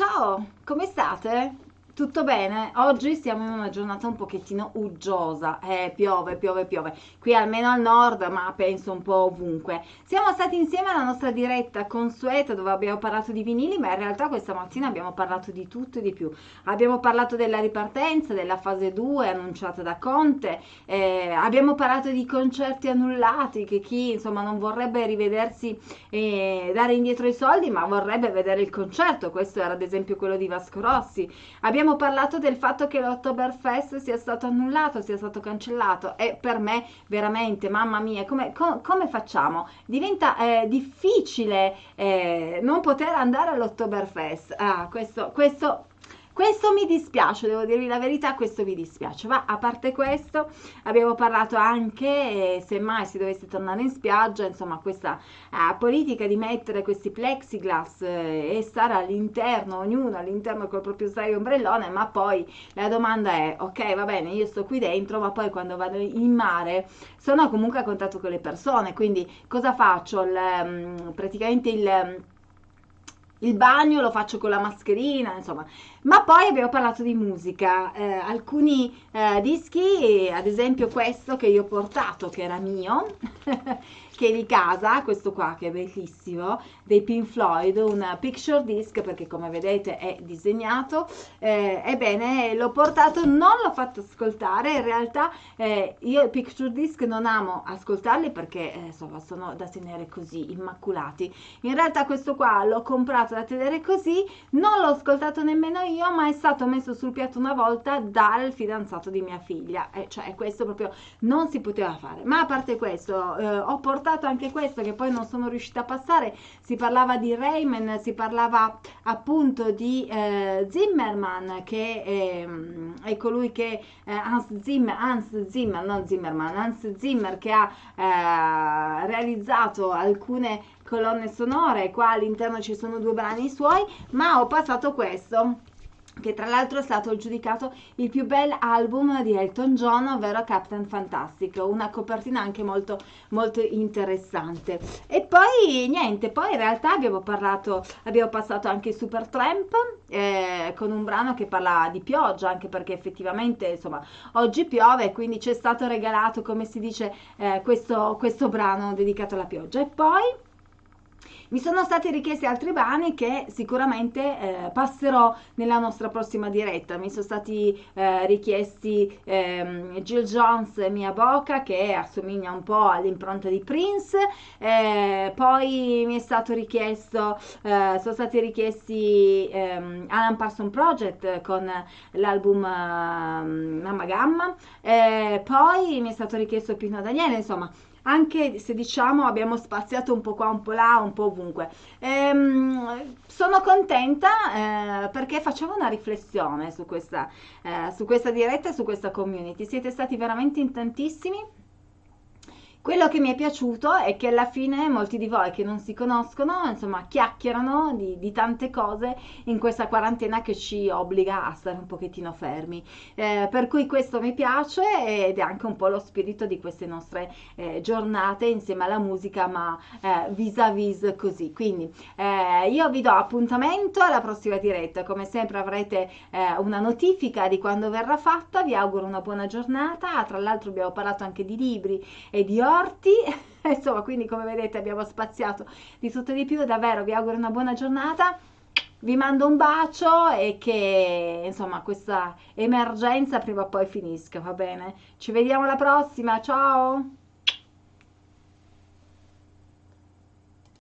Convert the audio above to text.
ciao, come state? Tutto bene? Oggi siamo in una giornata un pochettino uggiosa, eh, piove, piove, piove. Qui almeno al nord, ma penso un po' ovunque. Siamo stati insieme alla nostra diretta consueta dove abbiamo parlato di vinili, ma in realtà questa mattina abbiamo parlato di tutto e di più. Abbiamo parlato della ripartenza, della fase 2 annunciata da Conte, eh, abbiamo parlato di concerti annullati, che chi insomma non vorrebbe rivedersi e dare indietro i soldi, ma vorrebbe vedere il concerto. Questo era ad esempio quello di Vasco Rossi. Abbiamo abbiamo parlato del fatto che l'Oktoberfest sia stato annullato, sia stato cancellato e per me veramente, mamma mia, come, com, come facciamo? Diventa eh, difficile eh, non poter andare all'Oktoberfest. Ah, questo, questo questo mi dispiace, devo dirvi la verità, questo mi dispiace. Ma a parte questo, abbiamo parlato anche, eh, se mai si dovesse tornare in spiaggia, insomma, questa eh, politica di mettere questi plexiglass eh, e stare all'interno, ognuno all'interno col proprio sdraio ombrellone, ma poi la domanda è, ok, va bene, io sto qui dentro, ma poi quando vado in mare sono comunque a contatto con le persone, quindi cosa faccio? Il, mm, praticamente il il bagno lo faccio con la mascherina, insomma. Ma poi abbiamo parlato di musica, eh, alcuni eh, dischi, ad esempio questo che io ho portato, che era mio, che è di casa, questo qua che è bellissimo, dei Pink Floyd, un picture disc perché come vedete è disegnato, eh, ebbene l'ho portato, non l'ho fatto ascoltare, in realtà eh, io i picture disc non amo ascoltarli perché eh, insomma sono da tenere così, immaculati, in realtà questo qua l'ho comprato da tenere così, non l'ho ascoltato nemmeno io, ma è stato messo sul piatto una volta dal fidanzato di mia figlia, eh, cioè questo proprio non si poteva fare, ma a parte questo eh, ho portato anche questo che poi non sono riuscita a passare, si parlava di Rayman, si parlava appunto di eh, Zimmerman che è, è colui che eh, Hans, Zimmer, Hans Zimmer, non Zimmerman, Hans Zimmer che ha eh, realizzato alcune colonne sonore, qua all'interno ci sono due brani suoi, ma ho passato questo che tra l'altro è stato giudicato il più bel album di Elton John, ovvero Captain Fantastic, una copertina anche molto, molto interessante. E poi niente, poi in realtà abbiamo parlato, abbiamo passato anche Super Tramp eh, con un brano che parla di pioggia, anche perché effettivamente insomma oggi piove, quindi ci è stato regalato, come si dice, eh, questo, questo brano dedicato alla pioggia. E poi mi sono stati richiesti altri brani che sicuramente eh, passerò nella nostra prossima diretta. Mi sono stati eh, richiesti ehm, Jill Jones e Mia Boca che assomiglia un po' all'impronta di Prince. Eh, poi mi è stato richiesto, eh, sono stati richiesti ehm, Alan Parson Project con l'album ehm, Mamma Gamma. Eh, poi mi è stato richiesto Pino Daniele, insomma anche se diciamo abbiamo spaziato un po' qua, un po' là, un po' ovunque. Ehm, sono contenta eh, perché facciamo una riflessione su questa, eh, su questa diretta e su questa community. Siete stati veramente in tantissimi quello che mi è piaciuto è che alla fine molti di voi che non si conoscono, insomma, chiacchierano di, di tante cose in questa quarantena che ci obbliga a stare un pochettino fermi. Eh, per cui questo mi piace ed è anche un po' lo spirito di queste nostre eh, giornate insieme alla musica, ma eh, vis-à-vis così. Quindi eh, io vi do appuntamento alla prossima diretta. Come sempre avrete eh, una notifica di quando verrà fatta. Vi auguro una buona giornata. Tra l'altro abbiamo parlato anche di libri e di orti. Insomma, quindi come vedete abbiamo spaziato di tutto e di più. Davvero vi auguro una buona giornata. Vi mando un bacio e che insomma questa emergenza prima o poi finisca, va bene? Ci vediamo alla prossima, ciao!